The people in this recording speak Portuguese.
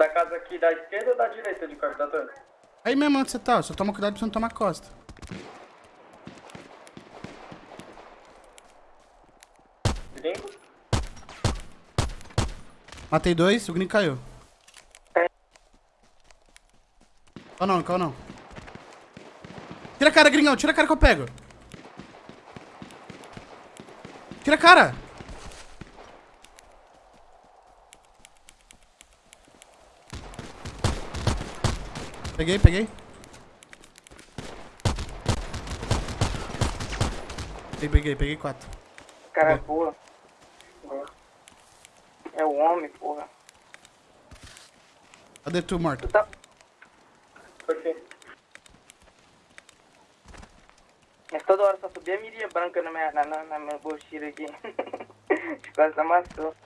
Da casa aqui da esquerda ou da direita de captador? Aí mesmo onde você tá, só toma cuidado pra você não tomar costa. Gringo? Matei dois, o gringo caiu. É. Calma não, calma não. Tira a cara, gringão, tira a cara que eu pego. Tira a cara. Peguei, peguei. Peguei, peguei, peguei quatro. Cara, Boa. boa. Boa. É o homem, porra. Cadê tu, morto? Tu tá... Quê? Mas toda hora só subia a mirinha branca na minha, na, na, na minha aqui. Quase amassou.